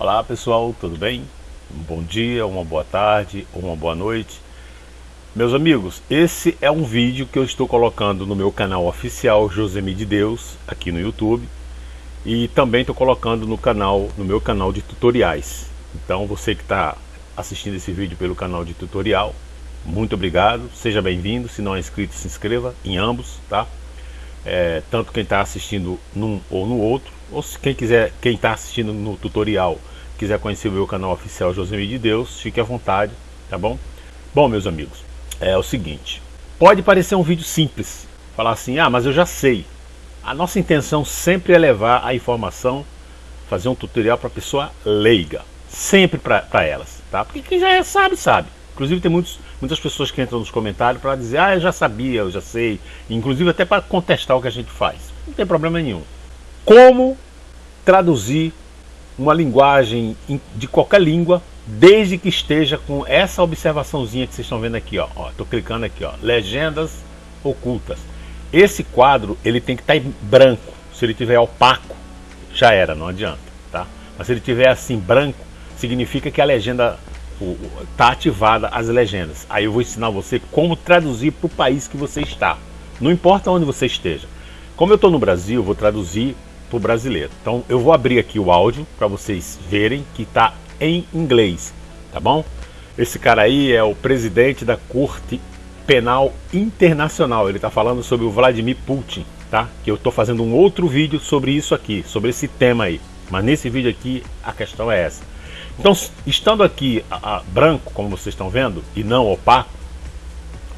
Olá pessoal, tudo bem? Um bom dia, uma boa tarde uma boa noite. Meus amigos, esse é um vídeo que eu estou colocando no meu canal oficial Josemi de Deus, aqui no YouTube. E também estou colocando no canal, no meu canal de tutoriais. Então você que está assistindo esse vídeo pelo canal de tutorial, muito obrigado, seja bem-vindo. Se não é inscrito, se inscreva em ambos, tá? É, tanto quem está assistindo num ou no outro, ou se quem quiser, quem está assistindo no tutorial quiser conhecer o meu canal oficial Josemir de Deus, fique à vontade, tá bom? Bom, meus amigos, é o seguinte, pode parecer um vídeo simples, falar assim, ah, mas eu já sei. A nossa intenção sempre é levar a informação, fazer um tutorial para pessoa leiga, sempre para elas, tá? Porque quem já é, sabe, sabe. Inclusive tem muitos, muitas pessoas que entram nos comentários para dizer, ah, eu já sabia, eu já sei, inclusive até para contestar o que a gente faz. Não tem problema nenhum. Como traduzir uma linguagem de qualquer língua, desde que esteja com essa observaçãozinha que vocês estão vendo aqui, ó. Estou clicando aqui, ó. Legendas ocultas. Esse quadro ele tem que estar tá em branco. Se ele tiver opaco, já era, não adianta, tá? Mas se ele tiver assim branco, significa que a legenda está ativada as legendas. Aí eu vou ensinar você como traduzir para o país que você está. Não importa onde você esteja. Como eu estou no Brasil, vou traduzir para o brasileiro. Então eu vou abrir aqui o áudio para vocês verem que está em inglês, tá bom? Esse cara aí é o presidente da Corte Penal Internacional. Ele está falando sobre o Vladimir Putin, tá? Que eu estou fazendo um outro vídeo sobre isso aqui, sobre esse tema aí. Mas nesse vídeo aqui a questão é essa. Então, estando aqui a, a, branco, como vocês estão vendo, e não opaco,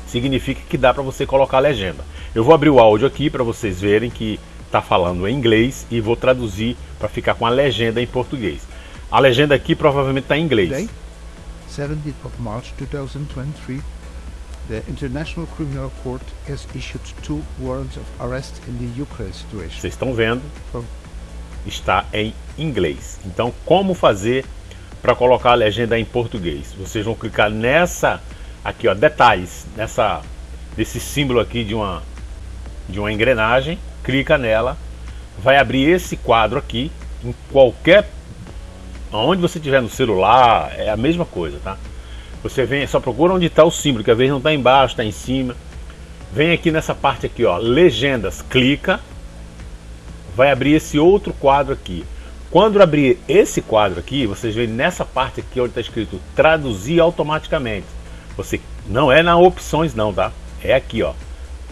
significa que dá para você colocar a legenda. Eu vou abrir o áudio aqui para vocês verem que está falando em inglês e vou traduzir para ficar com a legenda em português. A legenda aqui provavelmente está em inglês. Today, 17th of March 2023, the International Criminal Court has issued two warrants of arrest in the Ukraine situation. Vocês estão vendo? Está em inglês. Então, como fazer para colocar a legenda em português? Vocês vão clicar nessa aqui, ó, detalhes, nessa nesse símbolo aqui de uma de uma engrenagem clica nela, vai abrir esse quadro aqui, em qualquer, onde você tiver no celular, é a mesma coisa, tá? Você vem, só procura onde está o símbolo, que às vezes não está embaixo, está em cima. Vem aqui nessa parte aqui, ó, legendas, clica, vai abrir esse outro quadro aqui. Quando abrir esse quadro aqui, vocês veem nessa parte aqui onde está escrito traduzir automaticamente. Você não é na opções não, tá? É aqui, ó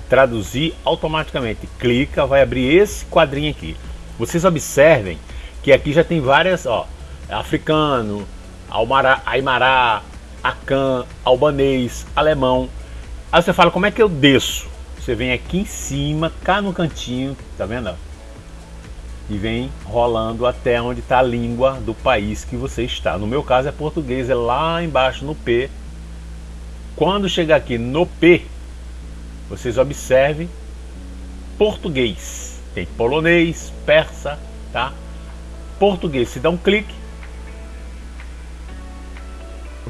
traduzir automaticamente. Clica, vai abrir esse quadrinho aqui. Vocês observem que aqui já tem várias, ó, africano, Almará, Aimará, Acan, albanês, alemão. Aí você fala, como é que eu desço? Você vem aqui em cima, cá no cantinho, tá vendo? E vem rolando até onde está a língua do país que você está. No meu caso é português, é lá embaixo no P. Quando chegar aqui no P, vocês observem português. Tem polonês, persa, tá? Português, se dá um clique.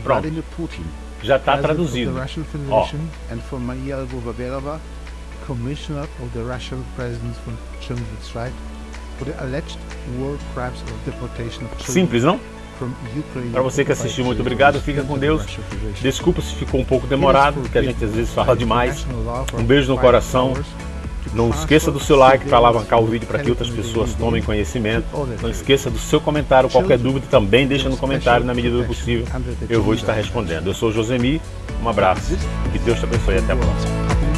Pronto. Já está traduzido. Ó. Commissioner of the Russian Children's for the alleged war crimes of deportation of children. Simples, não? Para você que assistiu, muito obrigado. Fica com Deus. Desculpa se ficou um pouco demorado, porque a gente às vezes fala demais. Um beijo no coração. Não esqueça do seu like para alavancar o vídeo para que outras pessoas tomem conhecimento. Não esqueça do seu comentário. Qualquer dúvida também deixa no comentário na medida do possível. Eu vou estar respondendo. Eu sou Josemi. Um abraço. Que Deus te abençoe. Até a próxima.